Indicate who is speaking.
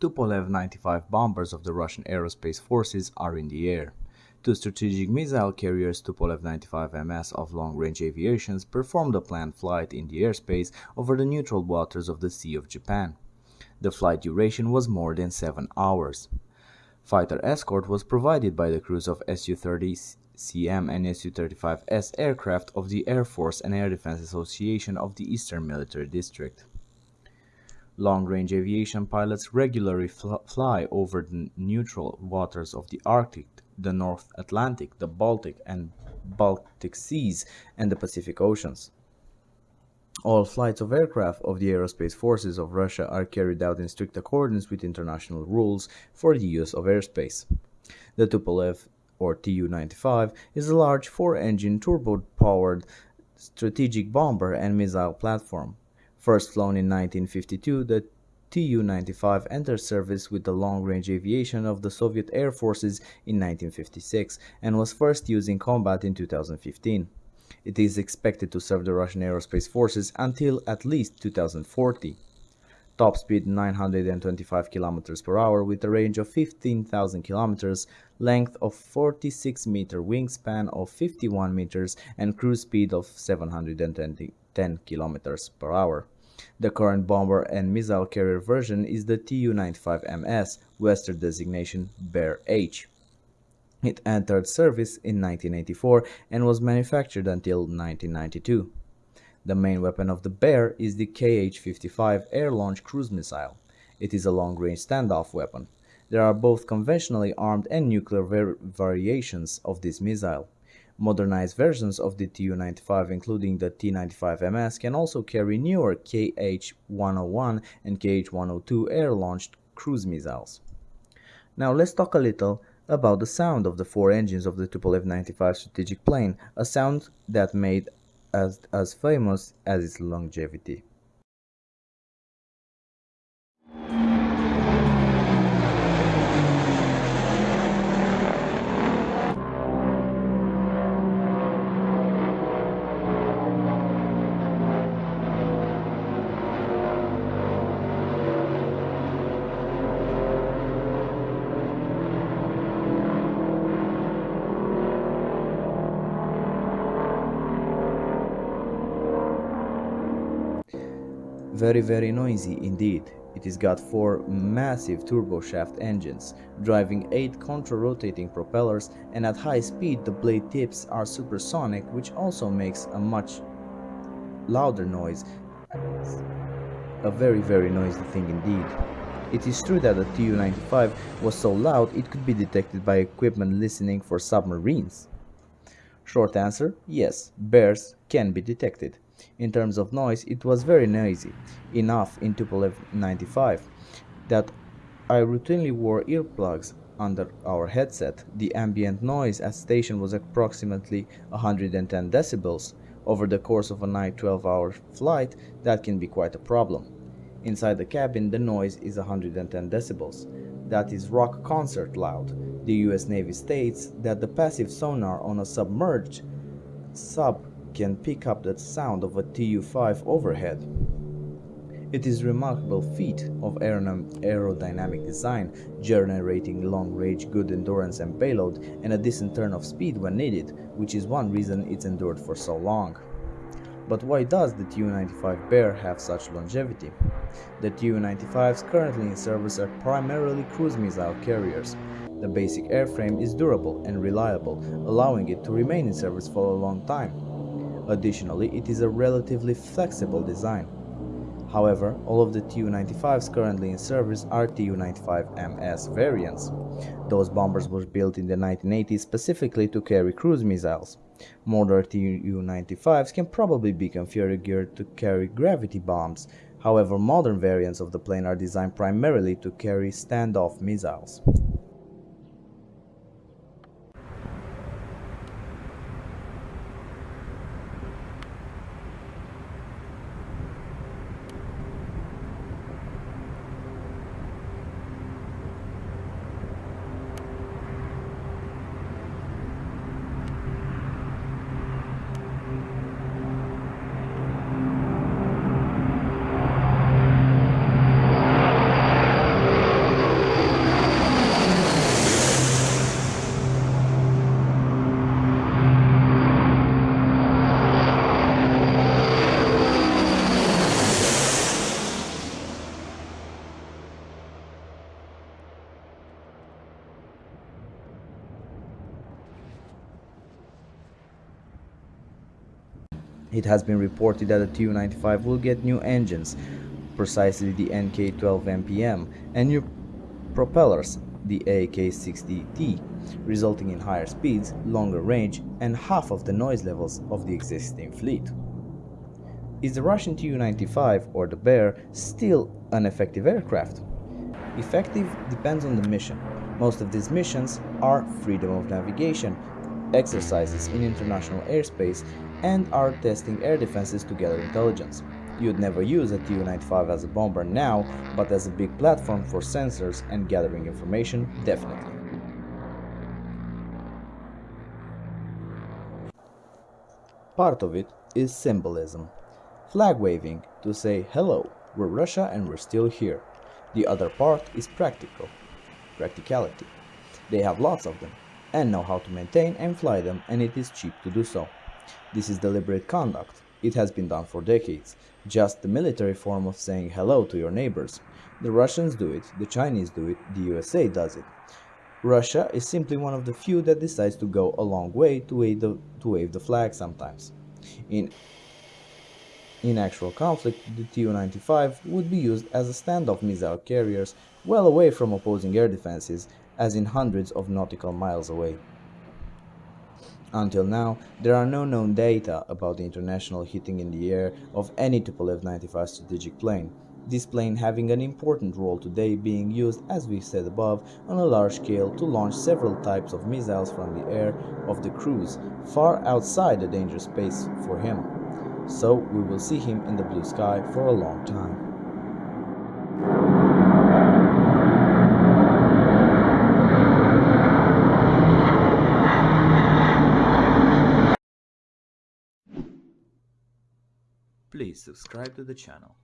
Speaker 1: Tupolev 95 bombers of the Russian Aerospace Forces are in the air. Two strategic missile carriers Tupolev 95MS of long-range aviations performed a planned flight in the airspace over the neutral waters of the Sea of Japan. The flight duration was more than 7 hours. Fighter escort was provided by the crews of Su-30CM and Su-35S aircraft of the Air Force and Air Defense Association of the Eastern Military District. Long-range aviation pilots regularly fl fly over the neutral waters of the Arctic, the North Atlantic, the Baltic and Baltic Seas, and the Pacific Oceans. All flights of aircraft of the aerospace forces of Russia are carried out in strict accordance with international rules for the use of airspace. The Tupolev or Tu-95 is a large four-engine turbo-powered strategic bomber and missile platform First flown in 1952, the Tu-95 entered service with the long-range aviation of the Soviet Air Forces in 1956 and was first used in combat in 2015. It is expected to serve the Russian Aerospace Forces until at least 2040. Top speed 925 km per hour with a range of 15,000 km, length of 46 meter wingspan of 51 meters and cruise speed of 710 km per hour. The current bomber and missile carrier version is the Tu-95MS, Western designation Bear H. It entered service in 1984 and was manufactured until 1992. The main weapon of the Bear is the Kh-55 air-launched cruise missile. It is a long-range standoff weapon. There are both conventionally armed and nuclear variations of this missile. Modernized versions of the Tu-95 including the T-95MS can also carry newer KH-101 and KH-102 air-launched cruise missiles. Now let's talk a little about the sound of the four engines of the Tupolev 95 strategic plane, a sound that made as, as famous as its longevity. Very very noisy indeed. It has got four massive turboshaft engines, driving eight contra-rotating propellers and at high speed the blade tips are supersonic which also makes a much louder noise. A very very noisy thing indeed. It is true that the Tu-95 was so loud it could be detected by equipment listening for submarines. Short answer, yes, bears can be detected. In terms of noise, it was very noisy, enough in Tupolev 95 that I routinely wore earplugs under our headset. The ambient noise at station was approximately 110 decibels. Over the course of a night 12-hour flight, that can be quite a problem. Inside the cabin, the noise is 110 decibels. That is rock concert loud. The US Navy states that the passive sonar on a submerged sub can pick up the sound of a Tu-5 overhead. It is remarkable feat of aerodynamic design, generating long-range good endurance and payload, and a decent turn of speed when needed, which is one reason it's endured for so long. But why does the Tu-95 Bear have such longevity? The Tu-95s currently in service are primarily cruise missile carriers. The basic airframe is durable and reliable, allowing it to remain in service for a long time. Additionally, it is a relatively flexible design. However, all of the Tu-95s currently in service are Tu-95MS variants. Those bombers were built in the 1980s specifically to carry cruise missiles. Modern Tu-95s can probably be configured to carry gravity bombs, however modern variants of the plane are designed primarily to carry standoff missiles. It has been reported that the Tu-95 will get new engines, precisely the NK-12 MPM, and new propellers, the AK-60T, resulting in higher speeds, longer range, and half of the noise levels of the existing fleet. Is the Russian Tu-95 or the Bear still an effective aircraft? Effective depends on the mission. Most of these missions are freedom of navigation, exercises in international airspace, and are testing air defenses to gather intelligence. You'd never use a Tu-95 as a bomber now, but as a big platform for sensors and gathering information, definitely. Part of it is symbolism. Flag waving to say hello, we're Russia and we're still here. The other part is practical. Practicality. They have lots of them and know how to maintain and fly them and it is cheap to do so. This is deliberate conduct. It has been done for decades. Just the military form of saying hello to your neighbors. The Russians do it, the Chinese do it, the USA does it. Russia is simply one of the few that decides to go a long way to wave the, to wave the flag sometimes. In in actual conflict, the Tu-95 would be used as a standoff missile carriers well away from opposing air defenses, as in hundreds of nautical miles away. Until now, there are no known data about the international hitting in the air of any Tupolev 95 strategic plane, this plane having an important role today being used, as we said above, on a large scale to launch several types of missiles from the air of the cruise, far outside the danger space for him so we will see him in the blue sky for a long time. Please subscribe to the channel.